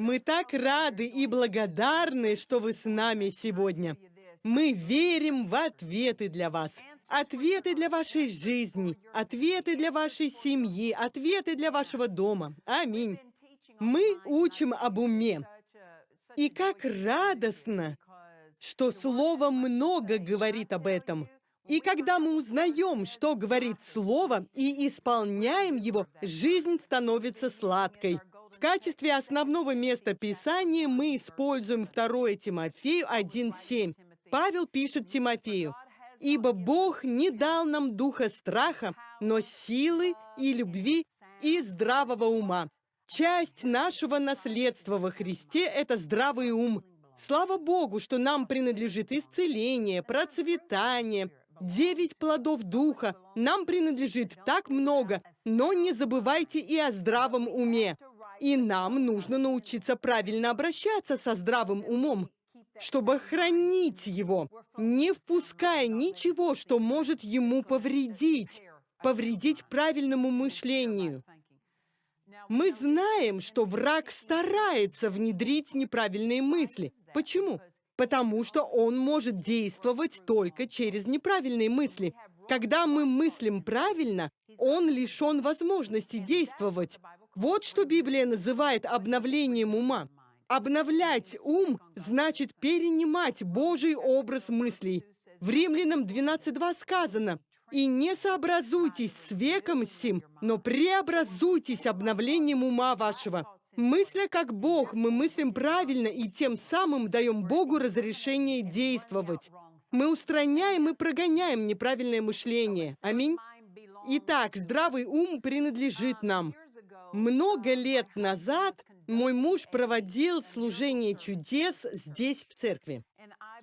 Мы так рады и благодарны, что вы с нами сегодня. Мы верим в ответы для вас. Ответы для вашей жизни, ответы для вашей семьи, ответы для вашего дома. Аминь. Мы учим об уме. И как радостно, что Слово много говорит об этом. И когда мы узнаем, что говорит Слово, и исполняем его, жизнь становится сладкой. Качестве основного места Писания мы используем 2 Тимофею 1.7. Павел пишет Тимофею, «Ибо Бог не дал нам духа страха, но силы и любви и здравого ума». Часть нашего наследства во Христе – это здравый ум. Слава Богу, что нам принадлежит исцеление, процветание, девять плодов Духа. Нам принадлежит так много, но не забывайте и о здравом уме. И нам нужно научиться правильно обращаться со здравым умом, чтобы хранить его, не впуская ничего, что может ему повредить, повредить правильному мышлению. Мы знаем, что враг старается внедрить неправильные мысли. Почему? Потому что он может действовать только через неправильные мысли. Когда мы мыслим правильно, он лишен возможности действовать. Вот что Библия называет обновлением ума. Обновлять ум значит перенимать Божий образ мыслей. В Римлянам 12.2 сказано, «И не сообразуйтесь с веком сим, но преобразуйтесь обновлением ума вашего». Мысля как Бог, мы мыслим правильно и тем самым даем Богу разрешение действовать. Мы устраняем и прогоняем неправильное мышление. Аминь. Итак, здравый ум принадлежит нам. Много лет назад мой муж проводил служение чудес здесь, в церкви.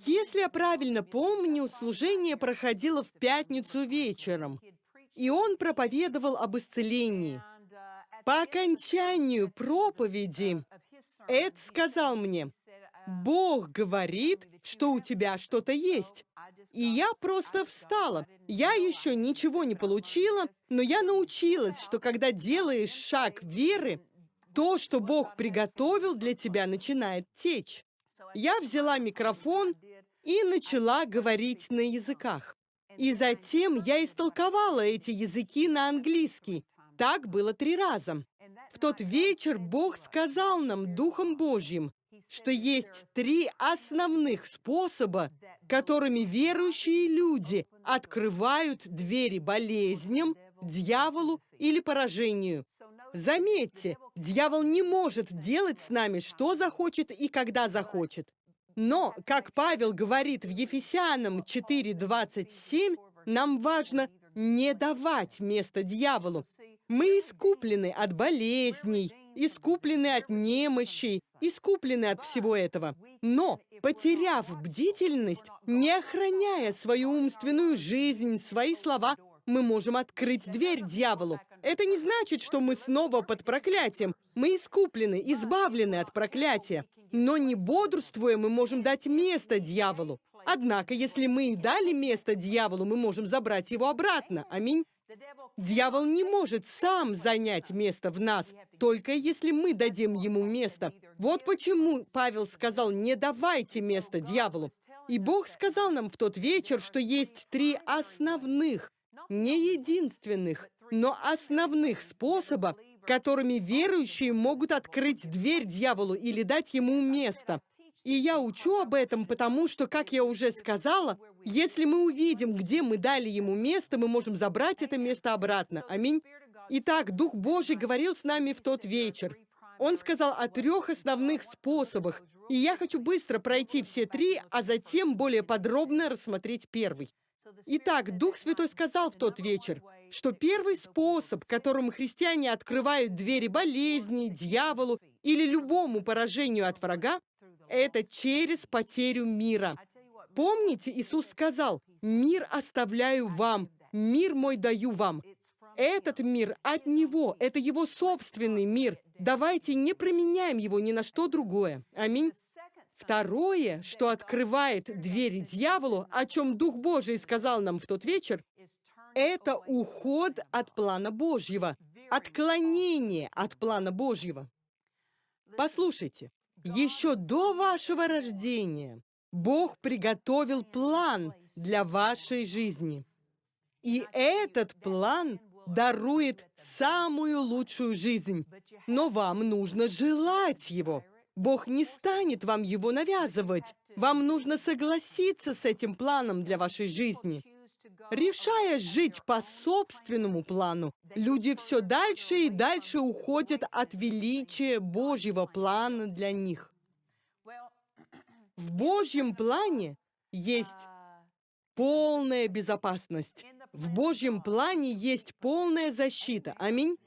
Если я правильно помню, служение проходило в пятницу вечером, и он проповедовал об исцелении. По окончанию проповеди Эд сказал мне, «Бог говорит, что у тебя что-то есть». И я просто встала. Я еще ничего не получила, но я научилась, что когда делаешь шаг веры, то, что Бог приготовил для тебя, начинает течь. Я взяла микрофон и начала говорить на языках. И затем я истолковала эти языки на английский. Так было три раза. В тот вечер Бог сказал нам Духом Божьим, что есть три основных способа, которыми верующие люди открывают двери болезням, дьяволу или поражению. Заметьте, дьявол не может делать с нами, что захочет и когда захочет. Но, как Павел говорит в Ефесянам 4.27, нам важно не давать место дьяволу. Мы искуплены от болезней, искуплены от немощей, искуплены от всего этого. Но, потеряв бдительность, не охраняя свою умственную жизнь, свои слова, мы можем открыть дверь дьяволу. Это не значит, что мы снова под проклятием. Мы искуплены, избавлены от проклятия. Но не бодрствуя, мы можем дать место дьяволу. Однако, если мы и дали место дьяволу, мы можем забрать его обратно. Аминь. Дьявол не может сам занять место в нас, только если мы дадим ему место. Вот почему Павел сказал, не давайте место дьяволу. И Бог сказал нам в тот вечер, что есть три основных не единственных, но основных способа, которыми верующие могут открыть дверь дьяволу или дать ему место. И я учу об этом, потому что, как я уже сказала, если мы увидим, где мы дали ему место, мы можем забрать это место обратно. Аминь. Итак, Дух Божий говорил с нами в тот вечер. Он сказал о трех основных способах, и я хочу быстро пройти все три, а затем более подробно рассмотреть первый. Итак, Дух Святой сказал в тот вечер, что первый способ, которым христиане открывают двери болезни, дьяволу или любому поражению от врага, это через потерю мира. Помните, Иисус сказал, «Мир оставляю вам, мир мой даю вам». Этот мир от Него, это Его собственный мир. Давайте не променяем его ни на что другое. Аминь. Второе, что открывает двери дьяволу, о чем Дух Божий сказал нам в тот вечер, это уход от плана Божьего, отклонение от плана Божьего. Послушайте, еще до вашего рождения Бог приготовил план для вашей жизни. И этот план дарует самую лучшую жизнь. Но вам нужно желать его. Бог не станет вам его навязывать. Вам нужно согласиться с этим планом для вашей жизни. Решая жить по собственному плану, люди все дальше и дальше уходят от величия Божьего плана для них. В Божьем плане есть полная безопасность. В Божьем плане есть полная защита. Аминь.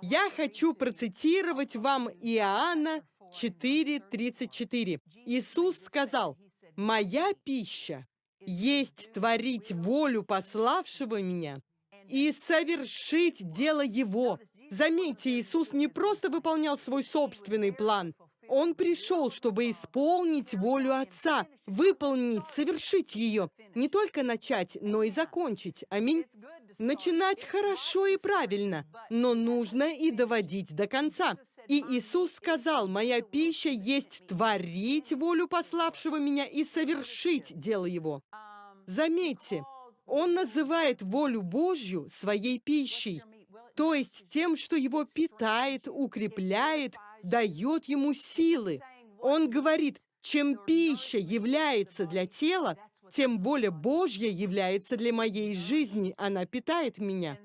Я хочу процитировать вам Иоанна 4.34. Иисус сказал, «Моя пища есть творить волю пославшего меня и совершить дело Его». Заметьте, Иисус не просто выполнял свой собственный план, он пришел, чтобы исполнить волю Отца, выполнить, совершить ее. Не только начать, но и закончить. Аминь. Начинать хорошо и правильно, но нужно и доводить до конца. И Иисус сказал, «Моя пища есть творить волю пославшего меня и совершить дело Его». Заметьте, Он называет волю Божью своей пищей, то есть тем, что Его питает, укрепляет, дает ему силы. Он говорит, чем пища является для тела, тем более Божья является для моей жизни. Она питает меня.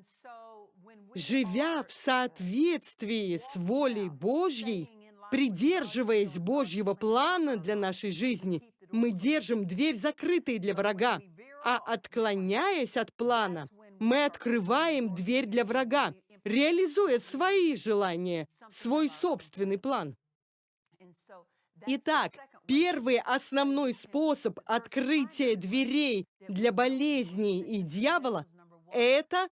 Живя в соответствии с волей Божьей, придерживаясь Божьего плана для нашей жизни, мы держим дверь закрытой для врага. А отклоняясь от плана, мы открываем дверь для врага реализуя свои желания, свой собственный план. Итак, первый основной способ открытия дверей для болезней и дьявола – это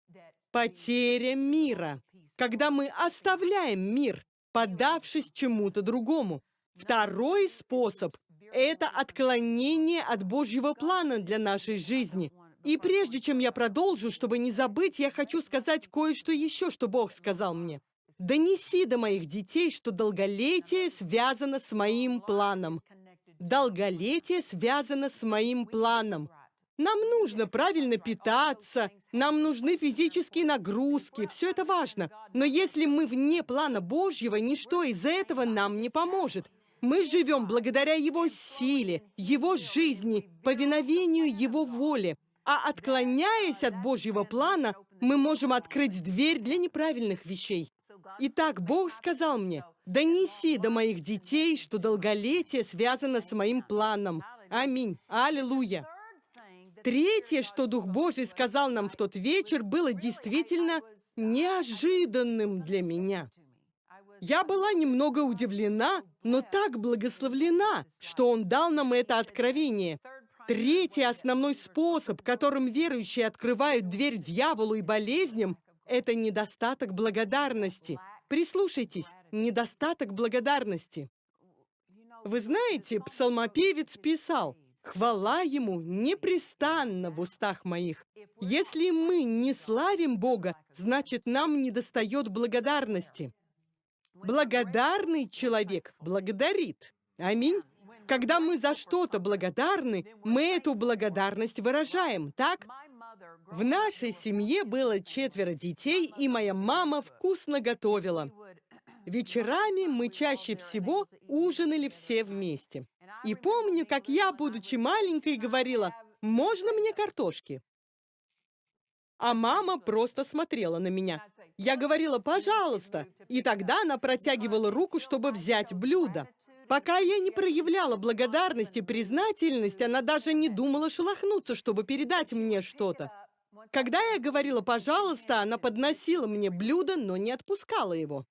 потеря мира, когда мы оставляем мир, подавшись чему-то другому. Второй способ – это отклонение от Божьего плана для нашей жизни, и прежде чем я продолжу, чтобы не забыть, я хочу сказать кое-что еще, что Бог сказал мне. «Донеси до моих детей, что долголетие связано с моим планом». Долголетие связано с моим планом. Нам нужно правильно питаться, нам нужны физические нагрузки, все это важно. Но если мы вне плана Божьего, ничто из этого нам не поможет. Мы живем благодаря Его силе, Его жизни, повиновению Его воле. А отклоняясь от Божьего плана, мы можем открыть дверь для неправильных вещей. Итак, Бог сказал мне, «Донеси до моих детей, что долголетие связано с моим планом». Аминь. Аллилуйя. Третье, что Дух Божий сказал нам в тот вечер, было действительно неожиданным для меня. Я была немного удивлена, но так благословлена, что Он дал нам это откровение. Третий основной способ, которым верующие открывают дверь дьяволу и болезням, это недостаток благодарности. Прислушайтесь, недостаток благодарности. Вы знаете, псалмопевец писал, «Хвала ему непрестанно в устах моих». Если мы не славим Бога, значит, нам недостает благодарности. Благодарный человек благодарит. Аминь. Когда мы за что-то благодарны, мы эту благодарность выражаем, так? В нашей семье было четверо детей, и моя мама вкусно готовила. Вечерами мы чаще всего ужинали все вместе. И помню, как я, будучи маленькой, говорила, «Можно мне картошки?» А мама просто смотрела на меня. Я говорила, «Пожалуйста!» И тогда она протягивала руку, чтобы взять блюдо. Пока я не проявляла благодарность и признательность, она даже не думала шелохнуться, чтобы передать мне что-то. Когда я говорила «пожалуйста», она подносила мне блюдо, но не отпускала его.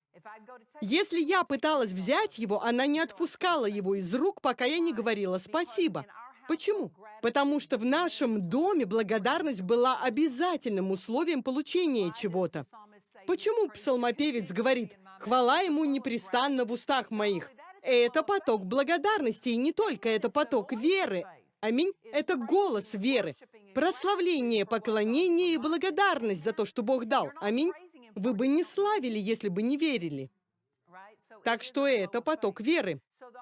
Если я пыталась взять его, она не отпускала его из рук, пока я не говорила «спасибо». Почему? Потому что в нашем доме благодарность была обязательным условием получения чего-то. Почему псалмопевец говорит «хвала ему непрестанно в устах моих»? Это поток благодарности, и не только это поток веры. Аминь. Это голос веры. Прославление, поклонение и благодарность за то, что Бог дал. Аминь. Вы бы не славили, если бы не верили. Так что это поток веры.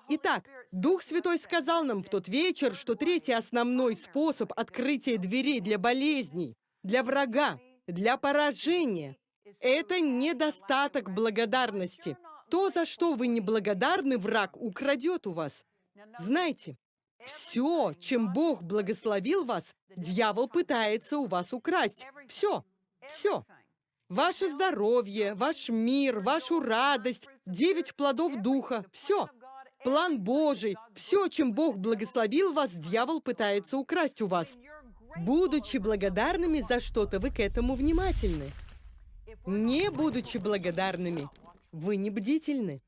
Итак, Дух Святой сказал нам в тот вечер, что третий основной способ открытия дверей для болезней, для врага, для поражения – это недостаток благодарности. То, за что вы не благодарны, враг украдет у вас. Знаете, все, чем Бог благословил вас, дьявол пытается у вас украсть. Все, все. Ваше здоровье, ваш мир, вашу радость, девять плодов Духа, все. План Божий, все, чем Бог благословил вас, дьявол пытается украсть у вас. Будучи благодарными за что-то, вы к этому внимательны. Не будучи благодарными, вы не бдительны.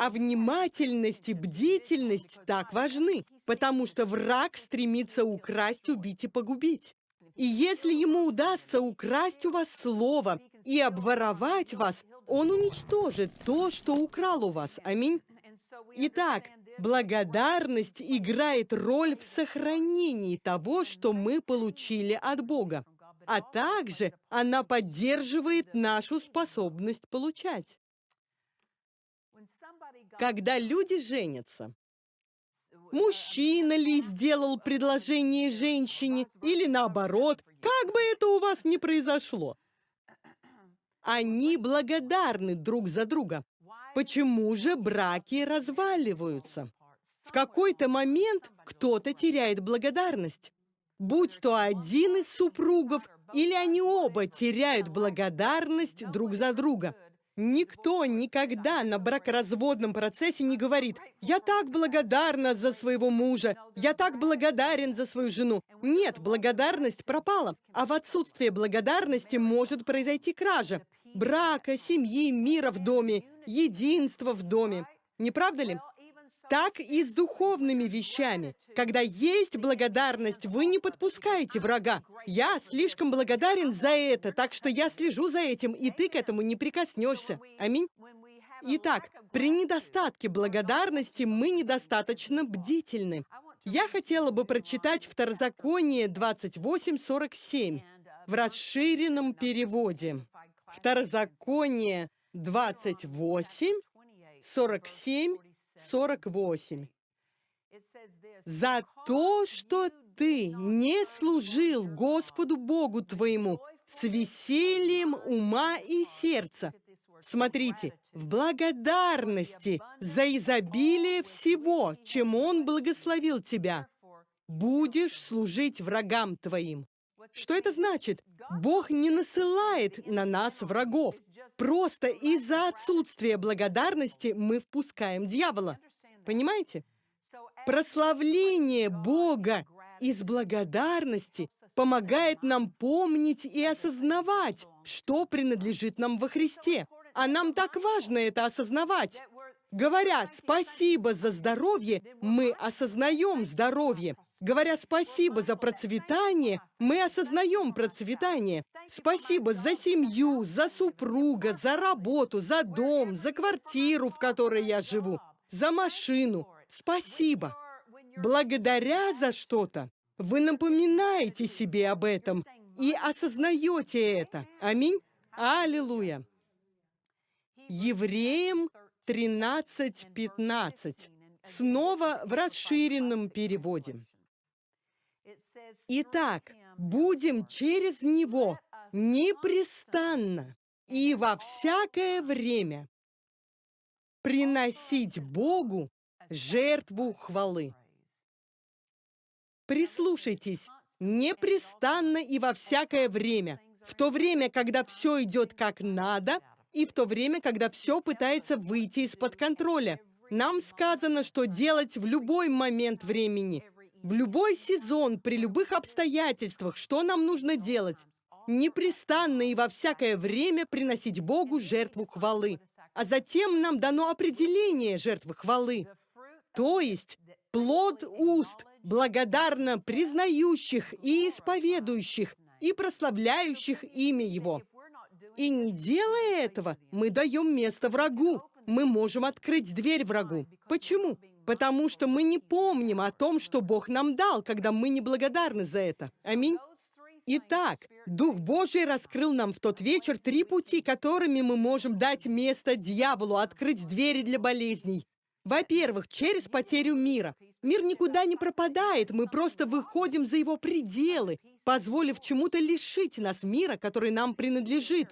А внимательность и бдительность так важны, потому что враг стремится украсть, убить и погубить. И если ему удастся украсть у вас слово и обворовать вас, он уничтожит то, что украл у вас. Аминь. Итак, благодарность играет роль в сохранении того, что мы получили от Бога, а также она поддерживает нашу способность получать. Когда люди женятся, мужчина ли сделал предложение женщине, или наоборот, как бы это у вас ни произошло, они благодарны друг за друга. Почему же браки разваливаются? В какой-то момент кто-то теряет благодарность. Будь то один из супругов, или они оба теряют благодарность друг за друга. Никто никогда на бракоразводном процессе не говорит «Я так благодарна за своего мужа, я так благодарен за свою жену». Нет, благодарность пропала, а в отсутствие благодарности может произойти кража брака, семьи, мира в доме, единства в доме. Не правда ли? Так и с духовными вещами. Когда есть благодарность, вы не подпускаете врага. Я слишком благодарен за это, так что я слежу за этим, и ты к этому не прикоснешься. Аминь. Итак, при недостатке благодарности мы недостаточно бдительны. Я хотела бы прочитать Второзаконие 28.47 в расширенном переводе. Второзаконие 28, 47, 48. «За то, что ты не служил Господу Богу твоему с весельем ума и сердца». Смотрите, в благодарности за изобилие всего, чем Он благословил тебя, будешь служить врагам твоим. Что это значит? Бог не насылает на нас врагов. Просто из-за отсутствия благодарности мы впускаем дьявола. Понимаете? Прославление Бога из благодарности помогает нам помнить и осознавать, что принадлежит нам во Христе. А нам так важно это осознавать. Говоря «спасибо за здоровье», мы осознаем здоровье. Говоря спасибо за процветание, мы осознаем процветание. Спасибо за семью, за супруга, за работу, за дом, за квартиру, в которой я живу, за машину. Спасибо. Благодаря за что-то, вы напоминаете себе об этом и осознаете это. Аминь. Аллилуйя. Евреям 13.15. Снова в расширенном переводе. Итак, будем через Него непрестанно и во всякое время приносить Богу жертву хвалы. Прислушайтесь, непрестанно и во всякое время, в то время, когда все идет как надо, и в то время, когда все пытается выйти из-под контроля. Нам сказано, что делать в любой момент времени – в любой сезон, при любых обстоятельствах, что нам нужно делать? Непрестанно и во всякое время приносить Богу жертву хвалы. А затем нам дано определение жертвы хвалы. То есть плод уст, благодарно признающих и исповедующих, и прославляющих имя Его. И не делая этого, мы даем место врагу. Мы можем открыть дверь врагу. Почему? Потому что мы не помним о том, что Бог нам дал, когда мы не благодарны за это. Аминь. Итак, Дух Божий раскрыл нам в тот вечер три пути, которыми мы можем дать место дьяволу, открыть двери для болезней. Во-первых, через потерю мира. Мир никуда не пропадает, мы просто выходим за его пределы, позволив чему-то лишить нас мира, который нам принадлежит.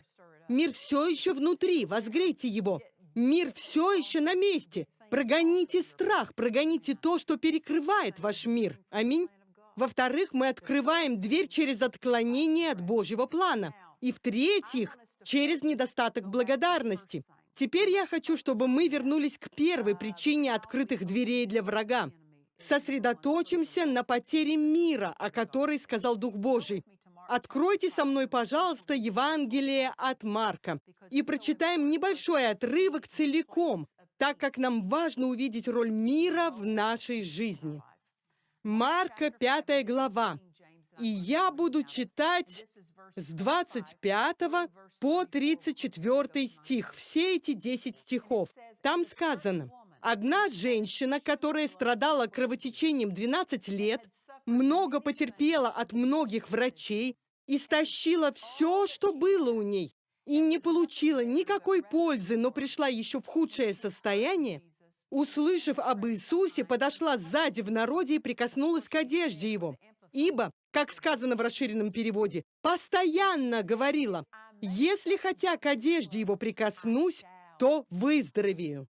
Мир все еще внутри, возгрейте его. Мир все еще на месте. Прогоните страх, прогоните то, что перекрывает ваш мир. Аминь. Во-вторых, мы открываем дверь через отклонение от Божьего плана. И в-третьих, через недостаток благодарности. Теперь я хочу, чтобы мы вернулись к первой причине открытых дверей для врага. Сосредоточимся на потере мира, о которой сказал Дух Божий. Откройте со мной, пожалуйста, Евангелие от Марка и прочитаем небольшой отрывок целиком, так как нам важно увидеть роль мира в нашей жизни. Марка, 5 глава. И я буду читать с 25 по 34 стих, все эти 10 стихов. Там сказано, одна женщина, которая страдала кровотечением 12 лет, много потерпела от многих врачей, истощила все, что было у ней, и не получила никакой пользы, но пришла еще в худшее состояние, услышав об Иисусе, подошла сзади в народе и прикоснулась к одежде его. Ибо, как сказано в расширенном переводе, постоянно говорила, «Если хотя к одежде его прикоснусь, то выздоровею».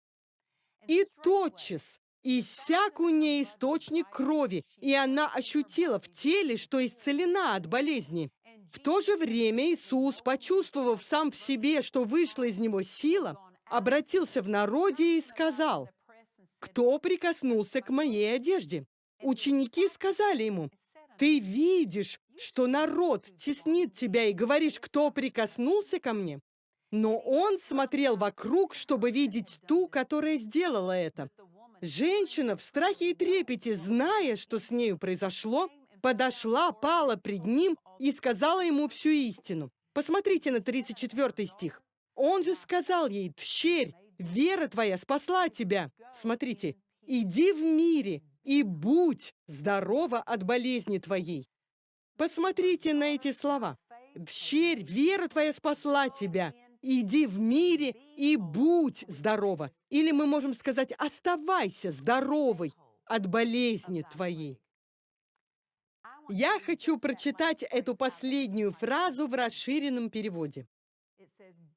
И тотчас иссяк у ней источник крови, и она ощутила в теле, что исцелена от болезни. В то же время Иисус, почувствовав сам в себе, что вышла из него сила, обратился в народе и сказал, «Кто прикоснулся к моей одежде?» Ученики сказали ему, «Ты видишь, что народ теснит тебя и говоришь, кто прикоснулся ко мне?» Но он смотрел вокруг, чтобы видеть ту, которая сделала это. Женщина в страхе и трепете, зная, что с нею произошло, подошла, пала пред ним и сказала ему всю истину. Посмотрите на 34 стих. Он же сказал ей, «Тщерь, вера твоя спасла тебя». Смотрите, «Иди в мире и будь здорова от болезни твоей». Посмотрите на эти слова. «Тщерь, вера твоя спасла тебя» иди в мире и будь здорова. Или мы можем сказать, оставайся здоровой от болезни твоей. Я хочу прочитать эту последнюю фразу в расширенном переводе.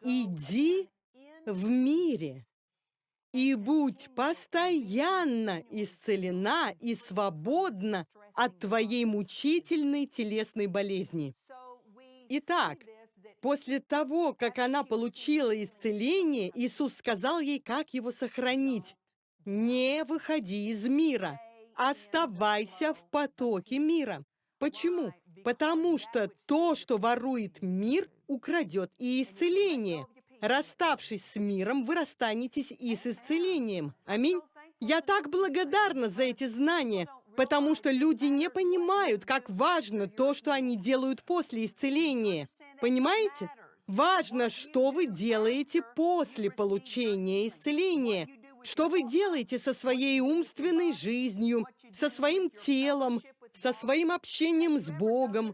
«Иди в мире и будь постоянно исцелена и свободна от твоей мучительной телесной болезни». Итак, После того, как она получила исцеление, Иисус сказал ей, как его сохранить. «Не выходи из мира, оставайся в потоке мира». Почему? Потому что то, что ворует мир, украдет и исцеление. Расставшись с миром, вы расстанетесь и с исцелением. Аминь. Я так благодарна за эти знания, потому что люди не понимают, как важно то, что они делают после исцеления. Понимаете? Важно, что вы делаете после получения исцеления. Что вы делаете со своей умственной жизнью, со своим телом, со своим общением с Богом.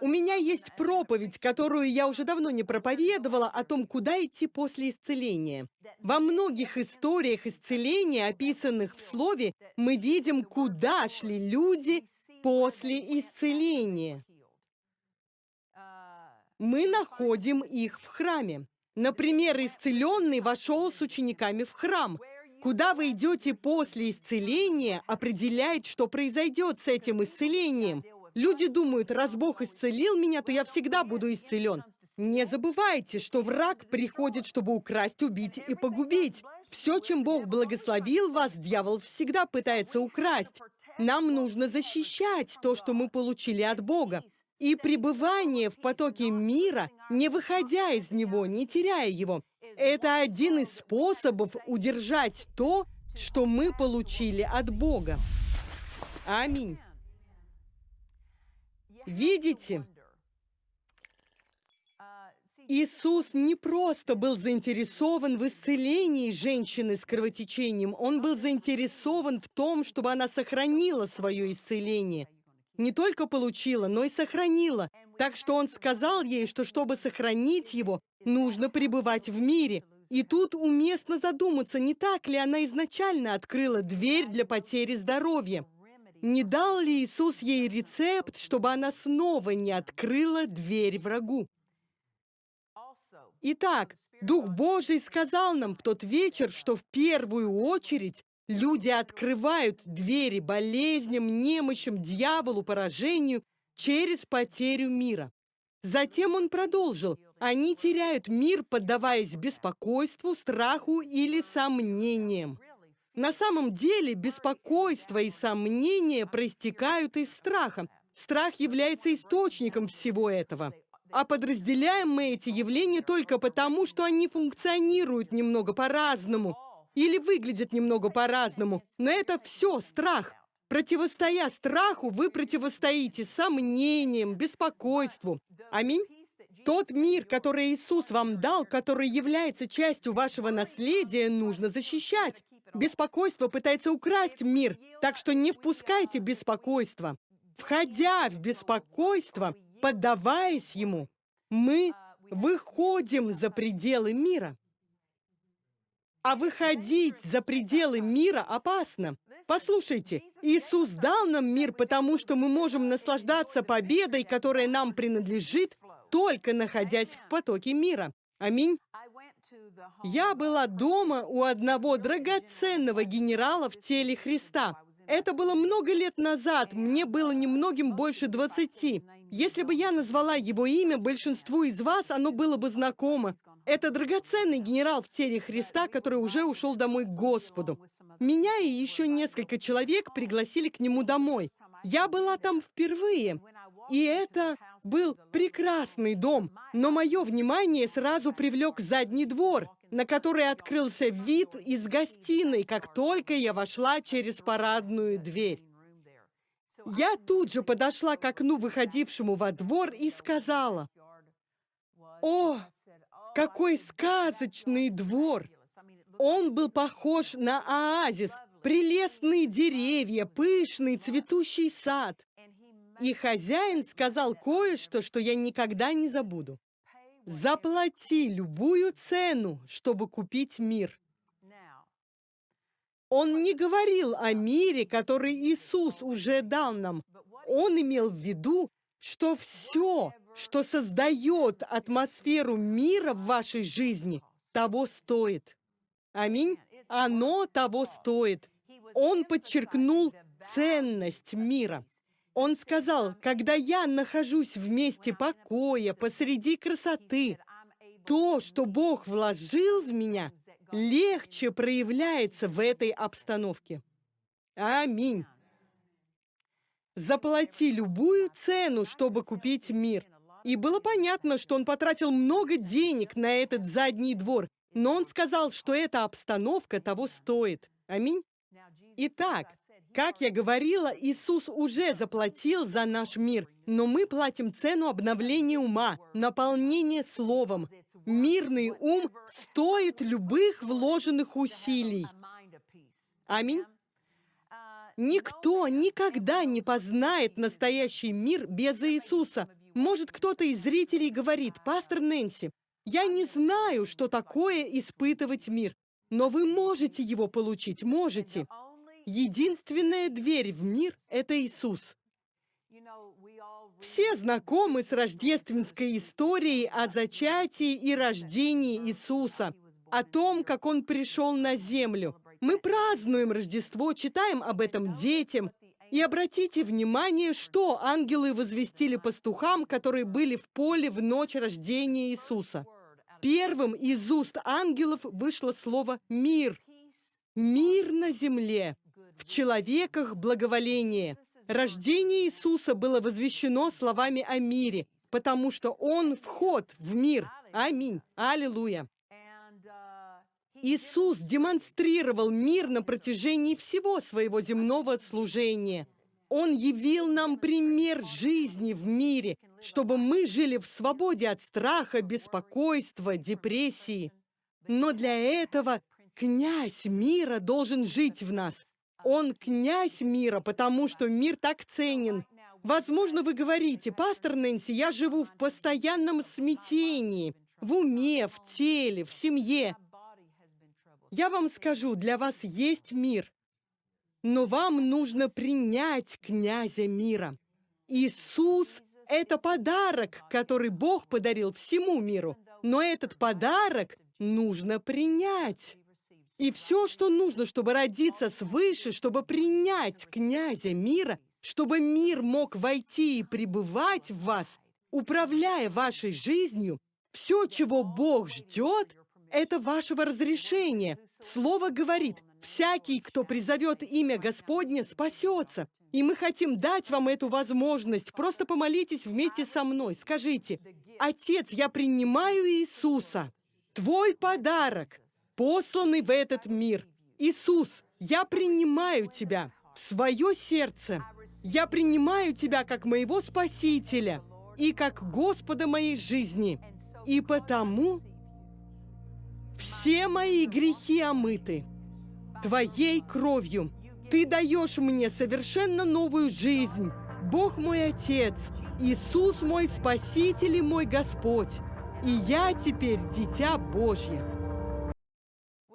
У меня есть проповедь, которую я уже давно не проповедовала, о том, куда идти после исцеления. Во многих историях исцеления, описанных в Слове, мы видим, куда шли люди после исцеления мы находим их в храме. Например, исцеленный вошел с учениками в храм. Куда вы идете после исцеления, определяет, что произойдет с этим исцелением. Люди думают, раз Бог исцелил меня, то я всегда буду исцелен. Не забывайте, что враг приходит, чтобы украсть, убить и погубить. Все, чем Бог благословил вас, дьявол всегда пытается украсть. Нам нужно защищать то, что мы получили от Бога и пребывание в потоке мира, не выходя из него, не теряя его. Это один из способов удержать то, что мы получили от Бога. Аминь. Видите? Иисус не просто был заинтересован в исцелении женщины с кровотечением, Он был заинтересован в том, чтобы она сохранила свое исцеление – не только получила, но и сохранила. Так что он сказал ей, что чтобы сохранить его, нужно пребывать в мире. И тут уместно задуматься, не так ли она изначально открыла дверь для потери здоровья. Не дал ли Иисус ей рецепт, чтобы она снова не открыла дверь врагу? Итак, Дух Божий сказал нам в тот вечер, что в первую очередь люди открывают двери болезням, немощам, дьяволу, поражению через потерю мира. Затем он продолжил, они теряют мир, поддаваясь беспокойству, страху или сомнениям. На самом деле беспокойство и сомнения проистекают из страха. Страх является источником всего этого. А подразделяем мы эти явления только потому, что они функционируют немного по-разному или выглядят немного по-разному. Но это все страх. Противостоя страху, вы противостоите сомнениям, беспокойству. Аминь. Тот мир, который Иисус вам дал, который является частью вашего наследия, нужно защищать. Беспокойство пытается украсть мир, так что не впускайте беспокойство. Входя в беспокойство, поддаваясь ему, мы выходим за пределы мира. А выходить за пределы мира опасно. Послушайте, Иисус дал нам мир, потому что мы можем наслаждаться победой, которая нам принадлежит, только находясь в потоке мира. Аминь. Я была дома у одного драгоценного генерала в теле Христа. Это было много лет назад, мне было немногим больше двадцати. Если бы я назвала его имя, большинству из вас оно было бы знакомо. Это драгоценный генерал в теле Христа, который уже ушел домой к Господу. Меня и еще несколько человек пригласили к нему домой. Я была там впервые, и это был прекрасный дом, но мое внимание сразу привлек задний двор, на который открылся вид из гостиной, как только я вошла через парадную дверь. Я тут же подошла к окну, выходившему во двор, и сказала, «О, какой сказочный двор!» Он был похож на оазис, прелестные деревья, пышный цветущий сад. И хозяин сказал кое-что, что я никогда не забуду. Заплати любую цену, чтобы купить мир. Он не говорил о мире, который Иисус уже дал нам. Он имел в виду, что все, что создает атмосферу мира в вашей жизни, того стоит. Аминь. Оно того стоит. Он подчеркнул ценность мира. Он сказал, когда я нахожусь в месте покоя, посреди красоты, то, что Бог вложил в меня, легче проявляется в этой обстановке. Аминь. Заплати любую цену, чтобы купить мир. И было понятно, что он потратил много денег на этот задний двор, но он сказал, что эта обстановка того стоит. Аминь. Итак, как я говорила, Иисус уже заплатил за наш мир, но мы платим цену обновления ума, наполнения словом. Мирный ум стоит любых вложенных усилий. Аминь. Никто никогда не познает настоящий мир без Иисуса. Может, кто-то из зрителей говорит, «Пастор Нэнси, я не знаю, что такое испытывать мир, но вы можете его получить, можете. Единственная дверь в мир — это Иисус. Все знакомы с рождественской историей о зачатии и рождении Иисуса, о том, как Он пришел на землю. Мы празднуем Рождество, читаем об этом детям. И обратите внимание, что ангелы возвестили пастухам, которые были в поле в ночь рождения Иисуса. Первым из уст ангелов вышло слово «мир». Мир на земле в человеках благоволение. Рождение Иисуса было возвещено словами о мире, потому что Он вход в мир. Аминь. Аллилуйя. Иисус демонстрировал мир на протяжении всего своего земного служения. Он явил нам пример жизни в мире, чтобы мы жили в свободе от страха, беспокойства, депрессии. Но для этого князь мира должен жить в нас. Он князь мира, потому что мир так ценен. Возможно, вы говорите, пастор Нэнси, я живу в постоянном смятении, в уме, в теле, в семье. Я вам скажу, для вас есть мир, но вам нужно принять князя мира. Иисус — это подарок, который Бог подарил всему миру. Но этот подарок нужно принять. И все, что нужно, чтобы родиться свыше, чтобы принять князя мира, чтобы мир мог войти и пребывать в вас, управляя вашей жизнью, все, чего Бог ждет, это вашего разрешения. Слово говорит, всякий, кто призовет имя Господне, спасется. И мы хотим дать вам эту возможность. Просто помолитесь вместе со мной. Скажите, «Отец, я принимаю Иисуса, Твой подарок, посланный в этот мир. Иисус, я принимаю Тебя в свое сердце. Я принимаю Тебя как моего Спасителя и как Господа моей жизни. И потому все мои грехи омыты Твоей кровью. Ты даешь мне совершенно новую жизнь. Бог мой Отец, Иисус мой Спаситель и мой Господь. И я теперь дитя Божье.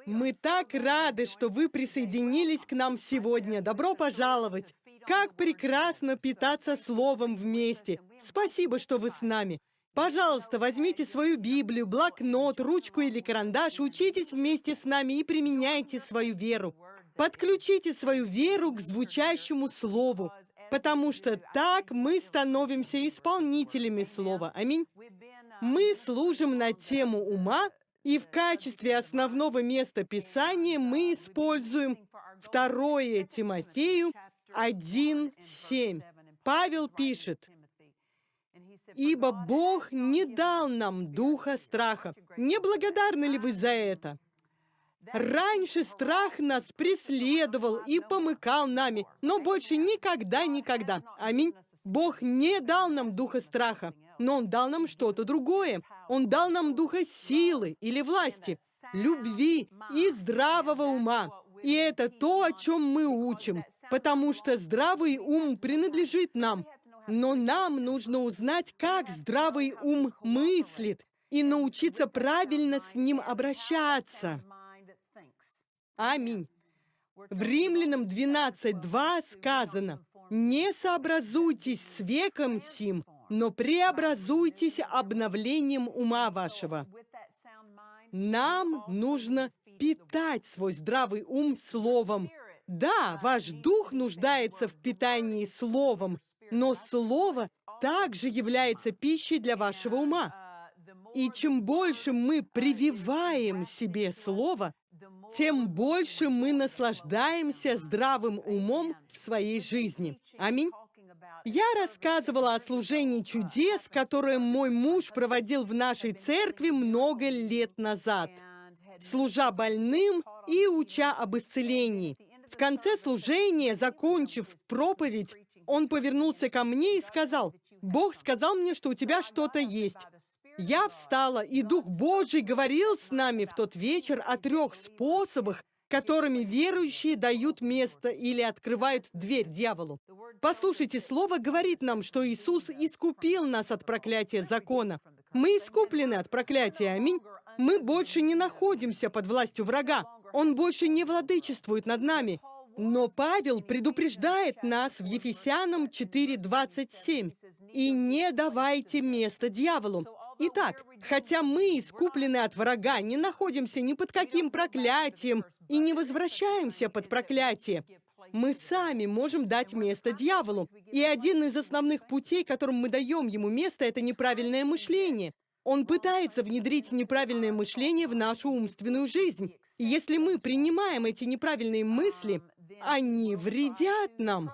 Мы так рады, что вы присоединились к нам сегодня. Добро пожаловать! Как прекрасно питаться Словом вместе. Спасибо, что вы с нами. Пожалуйста, возьмите свою Библию, блокнот, ручку или карандаш, учитесь вместе с нами и применяйте свою веру. Подключите свою веру к звучащему Слову, потому что так мы становимся исполнителями Слова. Аминь. Мы служим на тему ума, и в качестве основного места Писания мы используем 2 Тимофею 1.7. Павел пишет, «Ибо Бог не дал нам духа страха». Не благодарны ли вы за это? Раньше страх нас преследовал и помыкал нами, но больше никогда-никогда. Аминь. Бог не дал нам духа страха, но Он дал нам что-то другое. Он дал нам духа силы или власти, любви и здравого ума. И это то, о чем мы учим, потому что здравый ум принадлежит нам. Но нам нужно узнать, как здравый ум мыслит, и научиться правильно с ним обращаться. Аминь. В Римлянам 12.2 сказано, «Не сообразуйтесь с веком сим, но преобразуйтесь обновлением ума вашего». Нам нужно питать свой здравый ум словом. Да, ваш дух нуждается в питании словом, но слово также является пищей для вашего ума. И чем больше мы прививаем себе слово, тем больше мы наслаждаемся здравым умом в своей жизни. Аминь. Я рассказывала о служении чудес, которое мой муж проводил в нашей церкви много лет назад, служа больным и уча об исцелении. В конце служения, закончив проповедь, он повернулся ко мне и сказал, «Бог сказал мне, что у тебя что-то есть. Я встала, и Дух Божий говорил с нами в тот вечер о трех способах, которыми верующие дают место или открывают дверь дьяволу. Послушайте, Слово говорит нам, что Иисус искупил нас от проклятия закона. Мы искуплены от проклятия, аминь. Мы больше не находимся под властью врага. Он больше не владычествует над нами. Но Павел предупреждает нас в Ефесянам 4.27. «И не давайте место дьяволу». Итак, хотя мы, искуплены от врага, не находимся ни под каким проклятием и не возвращаемся под проклятие, мы сами можем дать место дьяволу. И один из основных путей, которым мы даем ему место, это неправильное мышление. Он пытается внедрить неправильное мышление в нашу умственную жизнь. Если мы принимаем эти неправильные мысли, они вредят нам.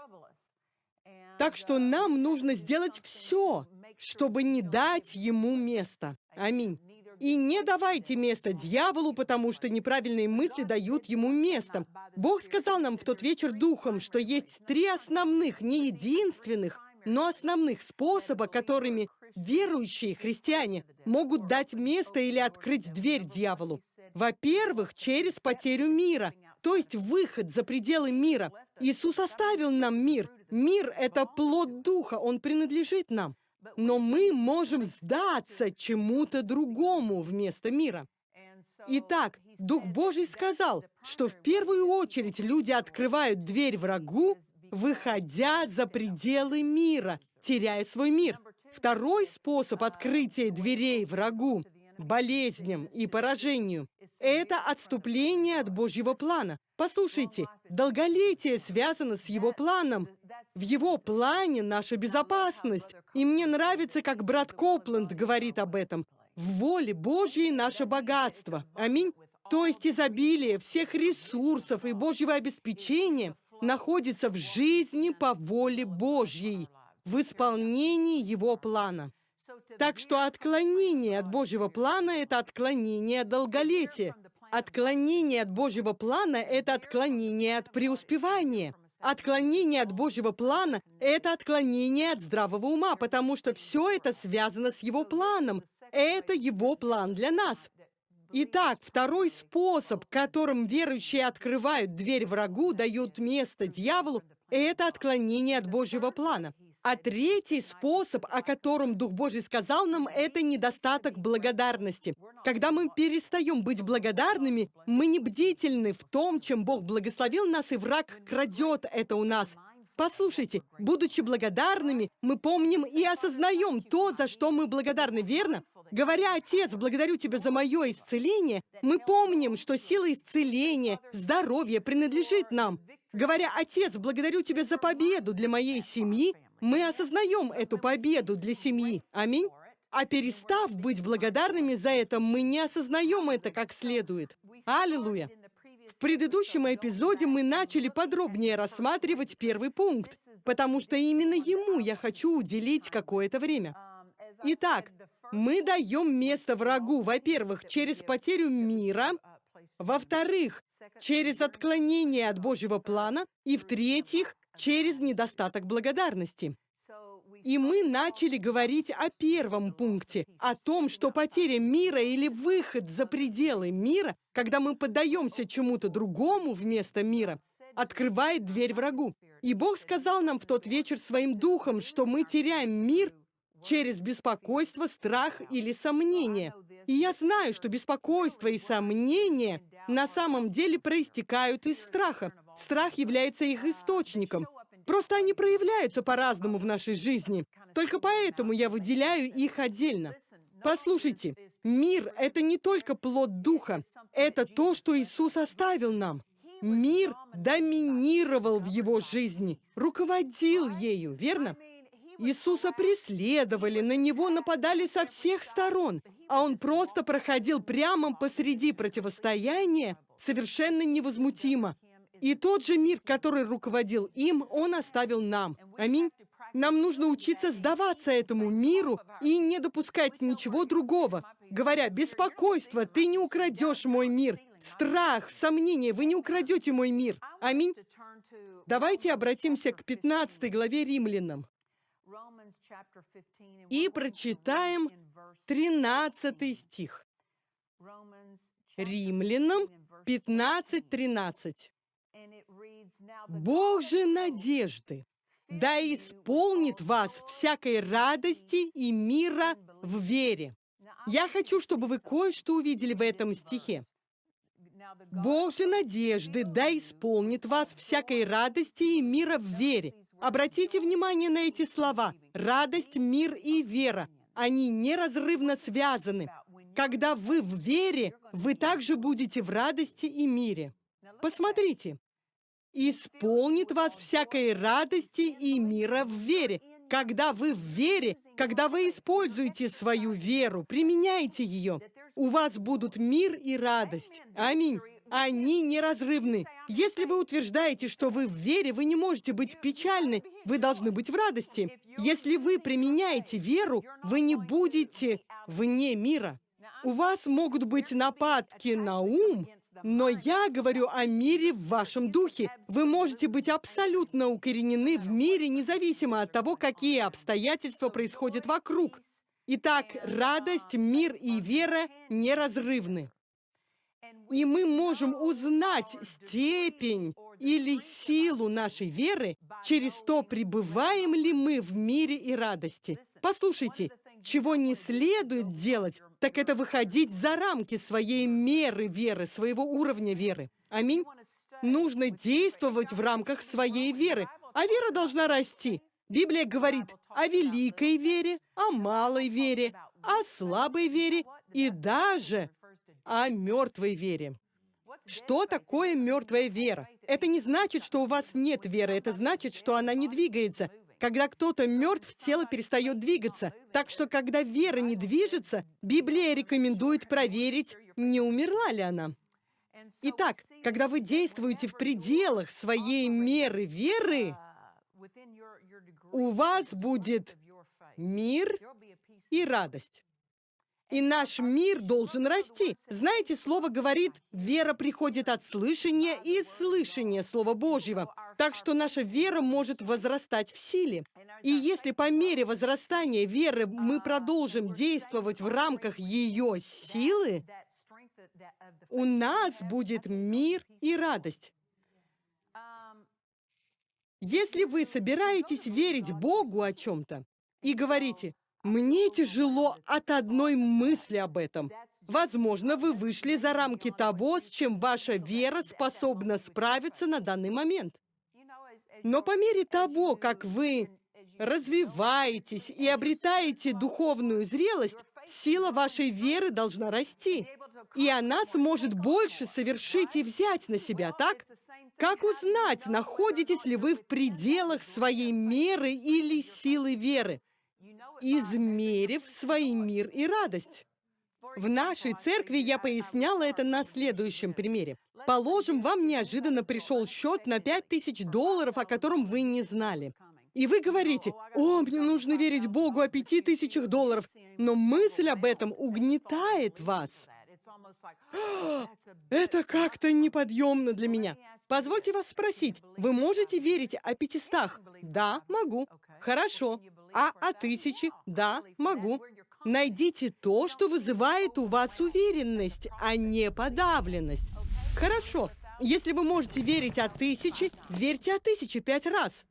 Так что нам нужно сделать все, чтобы не дать ему место. Аминь. И не давайте место дьяволу, потому что неправильные мысли дают ему место. Бог сказал нам в тот вечер духом, что есть три основных, не единственных, но основных способа, которыми верующие христиане могут дать место или открыть дверь дьяволу. Во-первых, через потерю мира. То есть выход за пределы мира. Иисус оставил нам мир. Мир — это плод Духа, он принадлежит нам. Но мы можем сдаться чему-то другому вместо мира. Итак, Дух Божий сказал, что в первую очередь люди открывают дверь врагу, выходя за пределы мира, теряя свой мир. Второй способ открытия дверей врагу болезням и поражению. Это отступление от Божьего плана. Послушайте, долголетие связано с Его планом. В Его плане наша безопасность. И мне нравится, как брат Копланд говорит об этом. В воле Божьей наше богатство. Аминь. То есть изобилие всех ресурсов и Божьего обеспечения находится в жизни по воле Божьей, в исполнении Его плана. Так что отклонение от Божьего плана – это отклонение от долголетия. Отклонение от Божьего плана – это отклонение от преуспевания. Отклонение от Божьего плана – это отклонение от здравого ума, потому что все это связано с Его планом. Это Его план для нас. Итак, второй способ, которым верующие открывают дверь врагу, дают место дьяволу, это отклонение от Божьего плана. А третий способ, о котором Дух Божий сказал нам, это недостаток благодарности. Когда мы перестаем быть благодарными, мы не бдительны в том, чем Бог благословил нас, и враг крадет это у нас. Послушайте, будучи благодарными, мы помним и осознаем то, за что мы благодарны, верно? Говоря, «Отец, благодарю Тебя за мое исцеление», мы помним, что сила исцеления, здоровья принадлежит нам. Говоря, «Отец, благодарю Тебя за победу для моей семьи», мы осознаем эту победу для семьи. Аминь. А перестав быть благодарными за это, мы не осознаем это как следует. Аллилуйя. В предыдущем эпизоде мы начали подробнее рассматривать первый пункт, потому что именно ему я хочу уделить какое-то время. Итак, мы даем место врагу, во-первых, через потерю мира, во-вторых, через отклонение от Божьего плана, и в-третьих, через недостаток благодарности. И мы начали говорить о первом пункте, о том, что потеря мира или выход за пределы мира, когда мы поддаемся чему-то другому вместо мира, открывает дверь врагу. И Бог сказал нам в тот вечер своим духом, что мы теряем мир через беспокойство, страх или сомнение. И я знаю, что беспокойство и сомнение на самом деле проистекают из страха. Страх является их источником. Просто они проявляются по-разному в нашей жизни. Только поэтому я выделяю их отдельно. Послушайте, мир — это не только плод Духа, это то, что Иисус оставил нам. Мир доминировал в его жизни, руководил ею, верно? Иисуса преследовали, на него нападали со всех сторон, а он просто проходил прямо посреди противостояния совершенно невозмутимо. И тот же мир, который руководил им, он оставил нам. Аминь. Нам нужно учиться сдаваться этому миру и не допускать ничего другого. Говоря, беспокойство, ты не украдешь мой мир. Страх, сомнение, вы не украдете мой мир. Аминь. Давайте обратимся к 15 главе Римлянам. И прочитаем 13 стих. Римлянам 15.13. Бог же надежды, да исполнит вас всякой радости и мира в вере. Я хочу, чтобы вы кое-что увидели в этом стихе. Бог же надежды, да исполнит вас всякой радости и мира в вере. Обратите внимание на эти слова. Радость, мир и вера. Они неразрывно связаны. Когда вы в вере, вы также будете в радости и мире. Посмотрите. «Исполнит вас всякой радости и мира в вере». Когда вы в вере, когда вы используете свою веру, применяете ее, у вас будут мир и радость. Аминь. Они неразрывны. Если вы утверждаете, что вы в вере, вы не можете быть печальны, вы должны быть в радости. Если вы применяете веру, вы не будете вне мира. У вас могут быть нападки на ум, но я говорю о мире в вашем духе. Вы можете быть абсолютно укоренены в мире, независимо от того, какие обстоятельства происходят вокруг. Итак, радость, мир и вера неразрывны. И мы можем узнать степень или силу нашей веры через то, пребываем ли мы в мире и радости. Послушайте, чего не следует делать, так это выходить за рамки своей меры веры, своего уровня веры. Аминь. Нужно действовать в рамках своей веры, а вера должна расти. Библия говорит о великой вере, о малой вере, о слабой вере и даже о мертвой вере. Что такое мертвая вера? Это не значит, что у вас нет веры, это значит, что она не двигается. Когда кто-то мертв, тело перестает двигаться. Так что, когда вера не движется, Библия рекомендует проверить, не умерла ли она. Итак, когда вы действуете в пределах своей меры веры, у вас будет мир и радость. И наш мир должен расти. Знаете, слово говорит, вера приходит от слышания и слышания Слова Божьего. Так что наша вера может возрастать в силе. И если по мере возрастания веры мы продолжим действовать в рамках ее силы, у нас будет мир и радость. Если вы собираетесь верить Богу о чем-то и говорите, «Мне тяжело от одной мысли об этом», возможно, вы вышли за рамки того, с чем ваша вера способна справиться на данный момент. Но по мере того, как вы развиваетесь и обретаете духовную зрелость, сила вашей веры должна расти. И она сможет больше совершить и взять на себя, так? Как узнать, находитесь ли вы в пределах своей меры или силы веры? Измерив свой мир и радость. В нашей церкви я поясняла это на следующем примере. Положим, вам неожиданно пришел счет на 5000 долларов, о котором вы не знали. И вы говорите, «О, мне нужно верить Богу о пяти тысячах долларов», но мысль об этом угнетает вас. Это как-то неподъемно для меня. Позвольте вас спросить, вы можете верить о пятистах? Да, могу. Хорошо. А о тысяче? Да, могу. Найдите то, что вызывает у вас уверенность, а не подавленность. Хорошо. Если вы можете верить о тысяче, верьте о тысяче пять раз.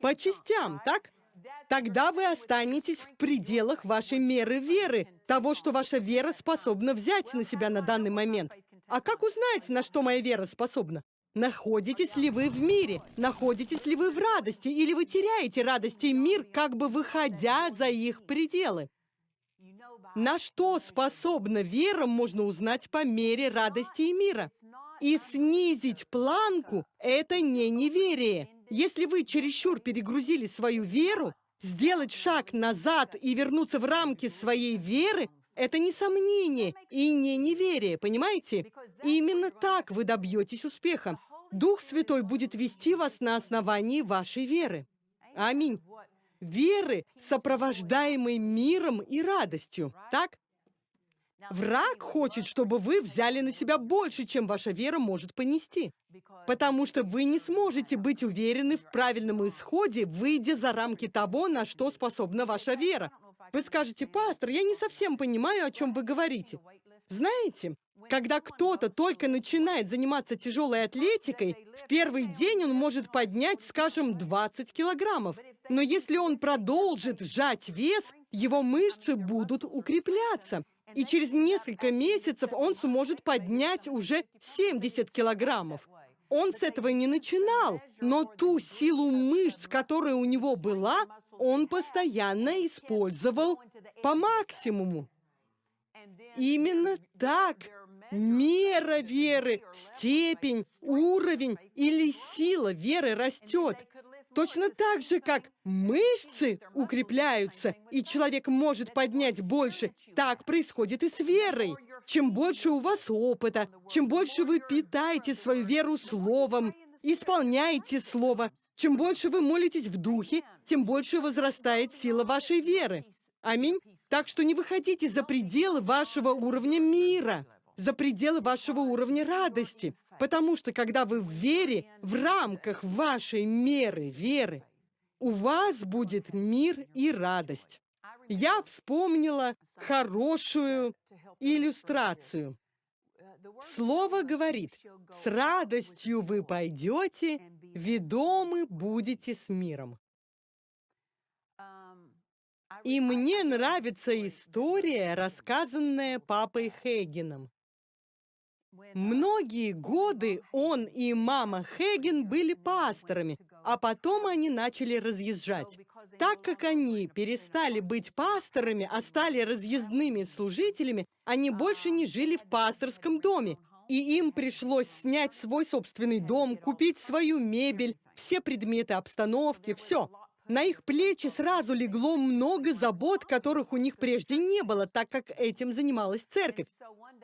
По частям, так? Тогда вы останетесь в пределах вашей меры веры, того, что ваша вера способна взять на себя на данный момент. А как узнать, на что моя вера способна? Находитесь ли вы в мире? Находитесь ли вы в радости? Или вы теряете радость и мир, как бы выходя за их пределы? На что способна вера, можно узнать по мере радости и мира. И снизить планку – это не неверие. Если вы чересчур перегрузили свою веру, сделать шаг назад и вернуться в рамки своей веры – это не сомнение и не неверие, понимаете? Именно так вы добьетесь успеха. Дух Святой будет вести вас на основании вашей веры. Аминь. Веры, сопровождаемой миром и радостью. Так? Враг хочет, чтобы вы взяли на себя больше, чем ваша вера может понести. Потому что вы не сможете быть уверены в правильном исходе, выйдя за рамки того, на что способна ваша вера. Вы скажете, пастор, я не совсем понимаю, о чем вы говорите. Знаете, когда кто-то только начинает заниматься тяжелой атлетикой, в первый день он может поднять, скажем, 20 килограммов. Но если он продолжит сжать вес, его мышцы будут укрепляться и через несколько месяцев он сможет поднять уже 70 килограммов. Он с этого не начинал, но ту силу мышц, которая у него была, он постоянно использовал по максимуму. Именно так мера веры, степень, уровень или сила веры растет. Точно так же, как мышцы укрепляются, и человек может поднять больше, так происходит и с верой. Чем больше у вас опыта, чем больше вы питаете свою веру словом, исполняете слово, чем больше вы молитесь в духе, тем больше возрастает сила вашей веры. Аминь. Так что не выходите за пределы вашего уровня мира, за пределы вашего уровня радости. Потому что когда вы в вере, в рамках вашей меры веры, у вас будет мир и радость. Я вспомнила хорошую иллюстрацию. Слово говорит, с радостью вы пойдете, ведомы будете с миром. И мне нравится история, рассказанная папой Хейгеном. Многие годы он и мама Хейген были пасторами, а потом они начали разъезжать. Так как они перестали быть пасторами, а стали разъездными служителями, они больше не жили в пасторском доме, и им пришлось снять свой собственный дом, купить свою мебель, все предметы обстановки, все. На их плечи сразу легло много забот, которых у них прежде не было, так как этим занималась церковь.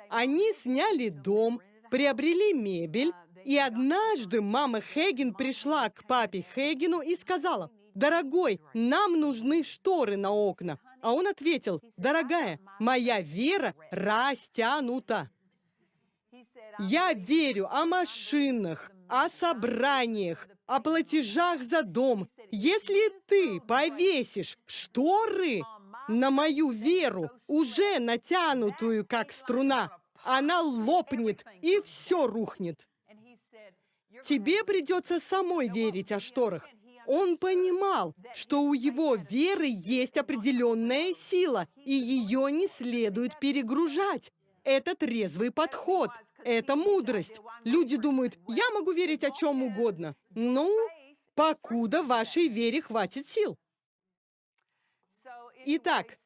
Они сняли дом, приобрели мебель, и однажды мама Хейген пришла к папе Хейгену и сказала, «Дорогой, нам нужны шторы на окна». А он ответил, «Дорогая, моя вера растянута». Я верю о машинах, о собраниях, о платежах за дом. Если ты повесишь шторы на мою веру, уже натянутую, как струна, она лопнет, и все рухнет. Тебе придется самой верить о шторах. Он понимал, что у его веры есть определенная сила, и ее не следует перегружать. Это трезвый подход. Это мудрость. Люди думают, я могу верить о чем угодно. Ну, покуда вашей вере хватит сил. Итак,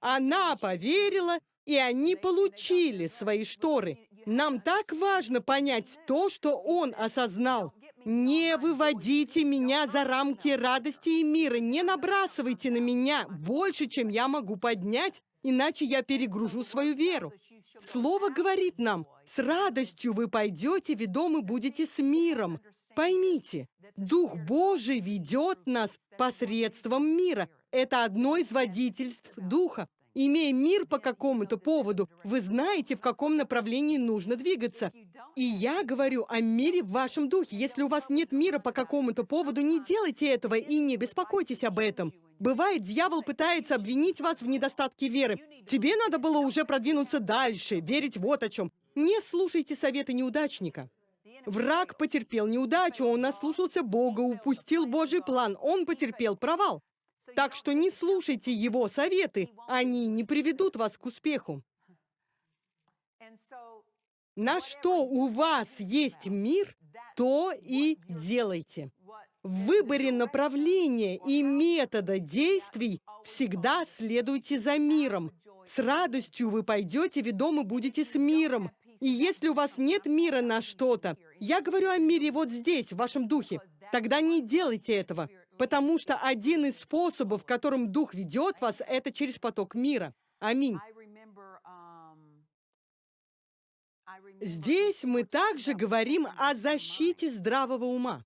она поверила, и они получили свои шторы. Нам так важно понять то, что он осознал. Не выводите меня за рамки радости и мира, не набрасывайте на меня больше, чем я могу поднять, иначе я перегружу свою веру. Слово говорит нам, с радостью вы пойдете, ведомы будете с миром. Поймите, Дух Божий ведет нас посредством мира. Это одно из водительств Духа. Имея мир по какому-то поводу, вы знаете, в каком направлении нужно двигаться. И я говорю о мире в вашем духе. Если у вас нет мира по какому-то поводу, не делайте этого и не беспокойтесь об этом. Бывает, дьявол пытается обвинить вас в недостатке веры. Тебе надо было уже продвинуться дальше, верить вот о чем. Не слушайте советы неудачника. Враг потерпел неудачу, он наслушался Бога, упустил Божий план, он потерпел провал. Так что не слушайте его советы, они не приведут вас к успеху. На что у вас есть мир, то и делайте. В выборе направления и метода действий всегда следуйте за миром. С радостью вы пойдете, ведомы будете с миром. И если у вас нет мира на что-то, я говорю о мире вот здесь, в вашем духе, тогда не делайте этого, потому что один из способов, которым Дух ведет вас, это через поток мира. Аминь. Здесь мы также говорим о защите здравого ума.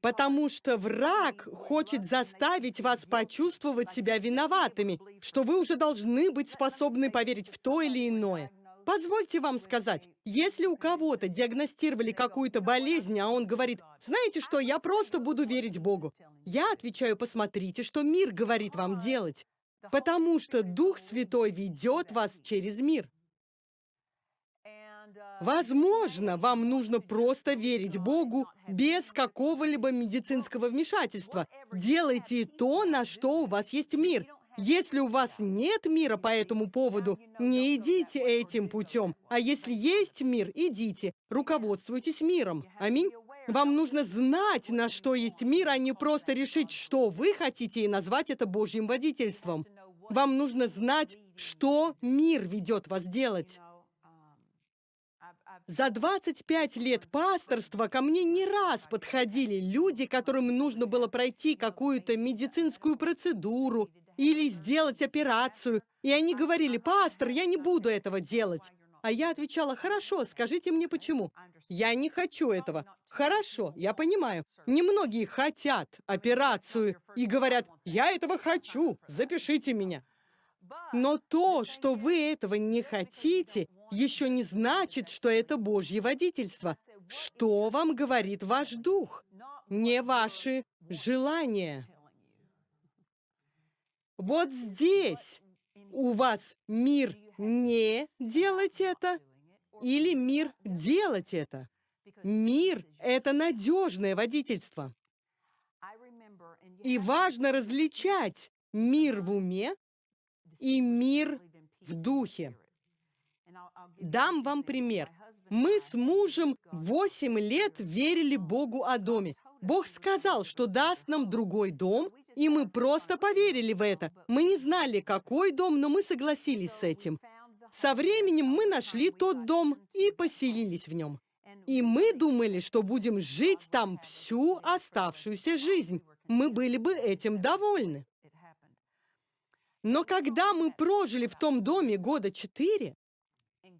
Потому что враг хочет заставить вас почувствовать себя виноватыми, что вы уже должны быть способны поверить в то или иное. Позвольте вам сказать, если у кого-то диагностировали какую-то болезнь, а он говорит, знаете что, я просто буду верить Богу. Я отвечаю, посмотрите, что мир говорит вам делать. Потому что Дух Святой ведет вас через мир. Возможно, вам нужно просто верить Богу без какого-либо медицинского вмешательства. Делайте то, на что у вас есть мир. Если у вас нет мира по этому поводу, не идите этим путем. А если есть мир, идите. Руководствуйтесь миром. Аминь. Вам нужно знать, на что есть мир, а не просто решить, что вы хотите, и назвать это Божьим водительством. Вам нужно знать, что мир ведет вас делать. За 25 лет пасторства ко мне не раз подходили люди, которым нужно было пройти какую-то медицинскую процедуру или сделать операцию. И они говорили, пастор, я не буду этого делать. А я отвечала, хорошо, скажите мне почему. Я не хочу этого. Хорошо, я понимаю. Немногие хотят операцию и говорят, я этого хочу, запишите меня. Но то, что вы этого не хотите, еще не значит, что это Божье водительство. Что вам говорит ваш дух? Не ваши желания. Вот здесь у вас мир не делать это, или мир делать это. Мир — это надежное водительство. И важно различать мир в уме и мир в духе. Дам вам пример. Мы с мужем 8 лет верили Богу о доме. Бог сказал, что даст нам другой дом, и мы просто поверили в это. Мы не знали, какой дом, но мы согласились с этим. Со временем мы нашли тот дом и поселились в нем. И мы думали, что будем жить там всю оставшуюся жизнь. Мы были бы этим довольны. Но когда мы прожили в том доме года четыре,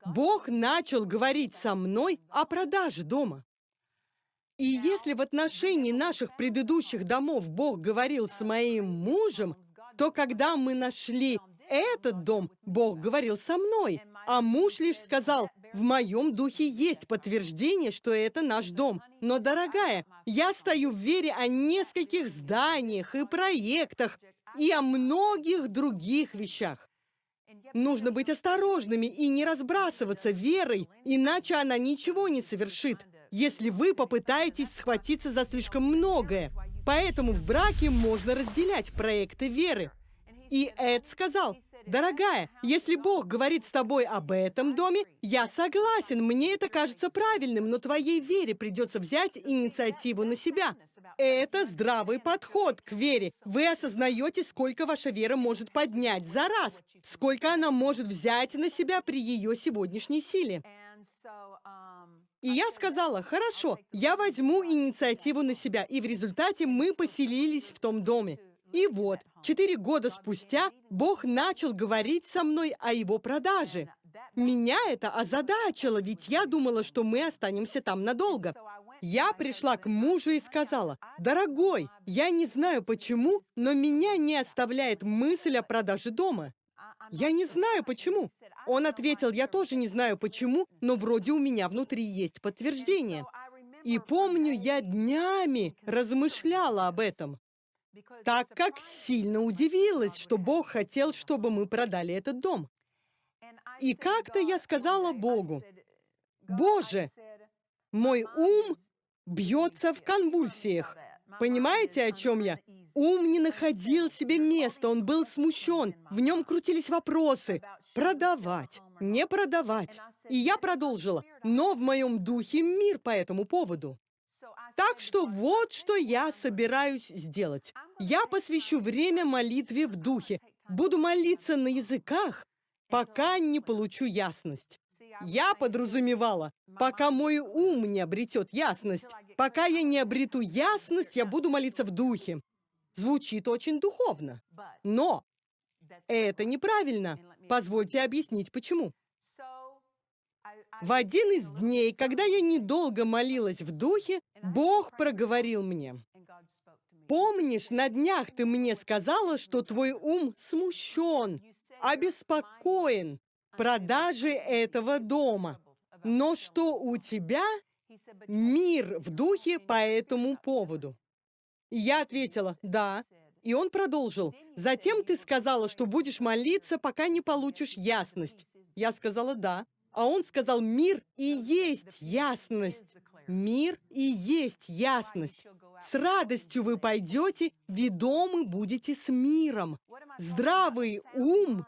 Бог начал говорить со мной о продаже дома. И если в отношении наших предыдущих домов Бог говорил с моим мужем, то когда мы нашли этот дом, Бог говорил со мной, а муж лишь сказал, в моем духе есть подтверждение, что это наш дом. Но, дорогая, я стою в вере о нескольких зданиях и проектах, и о многих других вещах. Нужно быть осторожными и не разбрасываться верой, иначе она ничего не совершит, если вы попытаетесь схватиться за слишком многое. Поэтому в браке можно разделять проекты веры. И Эд сказал, «Дорогая, если Бог говорит с тобой об этом доме, я согласен, мне это кажется правильным, но твоей вере придется взять инициативу на себя. Это здравый подход к вере. Вы осознаете, сколько ваша вера может поднять за раз, сколько она может взять на себя при ее сегодняшней силе. И я сказала, хорошо, я возьму инициативу на себя, и в результате мы поселились в том доме. И вот, четыре года спустя Бог начал говорить со мной о его продаже. Меня это озадачило, ведь я думала, что мы останемся там надолго. Я пришла к мужу и сказала, «Дорогой, я не знаю почему, но меня не оставляет мысль о продаже дома. Я не знаю почему». Он ответил, «Я тоже не знаю почему, но вроде у меня внутри есть подтверждение». И помню, я днями размышляла об этом, так как сильно удивилась, что Бог хотел, чтобы мы продали этот дом. И как-то я сказала Богу, «Боже, мой ум бьется в конвульсиях. Понимаете, о чем я? Ум не находил себе места, он был смущен. В нем крутились вопросы. Продавать, не продавать. И я продолжила. Но в моем духе мир по этому поводу. Так что вот что я собираюсь сделать. Я посвящу время молитве в духе. Буду молиться на языках, пока не получу ясность. Я подразумевала, пока мой ум не обретет ясность. Пока я не обрету ясность, я буду молиться в духе. Звучит очень духовно. Но это неправильно. Позвольте объяснить, почему. В один из дней, когда я недолго молилась в духе, Бог проговорил мне. Помнишь, на днях ты мне сказала, что твой ум смущен, обеспокоен, продажи этого дома. Но что у тебя мир в духе по этому поводу? я ответила, да. И он продолжил. Затем ты сказала, что будешь молиться, пока не получишь ясность. Я сказала, да. А он сказал, мир и есть ясность. Мир и есть ясность. С радостью вы пойдете, ведомы будете с миром. Здравый ум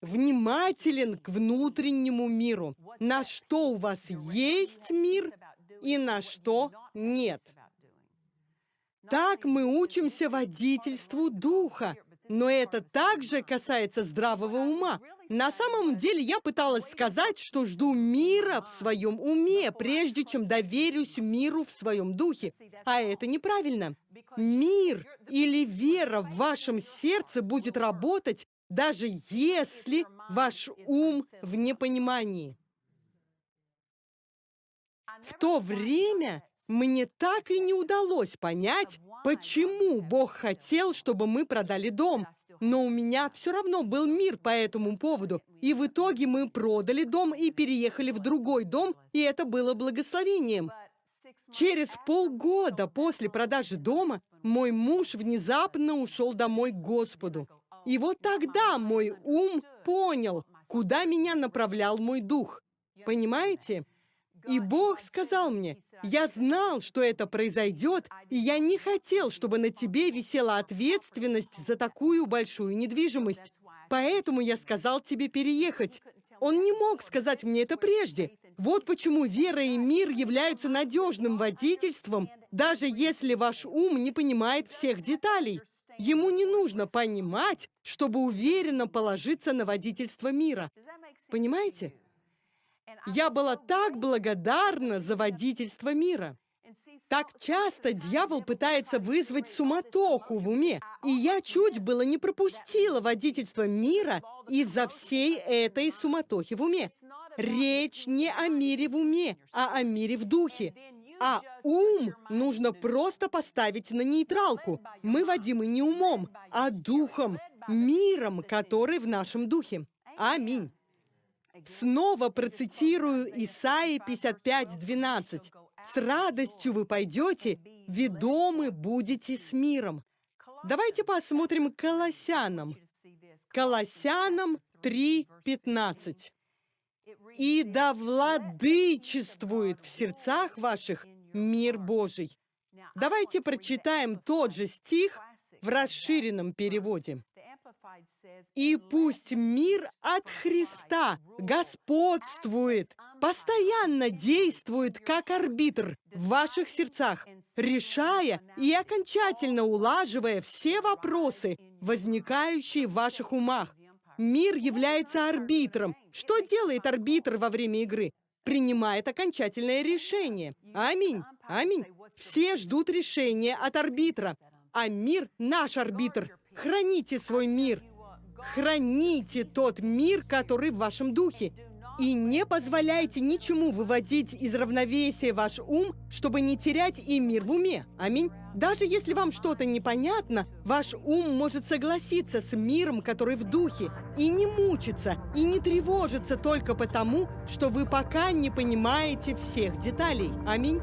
внимателен к внутреннему миру, на что у вас есть мир и на что нет. Так мы учимся водительству духа, но это также касается здравого ума. На самом деле я пыталась сказать, что жду мира в своем уме, прежде чем доверюсь миру в своем духе. А это неправильно. Мир или вера в вашем сердце будет работать, даже если ваш ум в непонимании. В то время мне так и не удалось понять, почему Бог хотел, чтобы мы продали дом. Но у меня все равно был мир по этому поводу. И в итоге мы продали дом и переехали в другой дом, и это было благословением. Через полгода после продажи дома мой муж внезапно ушел домой к Господу. И вот тогда мой ум понял, куда меня направлял мой дух. Понимаете? И Бог сказал мне, я знал, что это произойдет, и я не хотел, чтобы на тебе висела ответственность за такую большую недвижимость. Поэтому я сказал тебе переехать. Он не мог сказать мне это прежде. Вот почему вера и мир являются надежным водительством, даже если ваш ум не понимает всех деталей. Ему не нужно понимать, чтобы уверенно положиться на водительство мира. Понимаете? Я была так благодарна за водительство мира. Так часто дьявол пытается вызвать суматоху в уме, и я чуть было не пропустила водительство мира из-за всей этой суматохи в уме. Речь не о мире в уме, а о мире в духе. А ум нужно просто поставить на нейтралку. Мы водимы не умом, а духом, миром, который в нашем духе. Аминь. Снова процитирую Исаии 55:12. С радостью вы пойдете, ведомы будете с миром. Давайте посмотрим Колоссянам. Колоссянам 3:15. И да владычествует в сердцах ваших мир Божий. Давайте прочитаем тот же стих в расширенном переводе. И пусть мир от Христа господствует, постоянно действует как арбитр в ваших сердцах, решая и окончательно улаживая все вопросы, возникающие в ваших умах. Мир является арбитром. Что делает арбитр во время игры? Принимает окончательное решение. Аминь. Аминь. Все ждут решения от арбитра. А мир — наш арбитр. Храните свой мир. Храните тот мир, который в вашем духе. И не позволяйте ничему выводить из равновесия ваш ум, чтобы не терять и мир в уме. Аминь. Даже если вам что-то непонятно, ваш ум может согласиться с миром, который в духе, и не мучиться, и не тревожиться только потому, что вы пока не понимаете всех деталей. Аминь.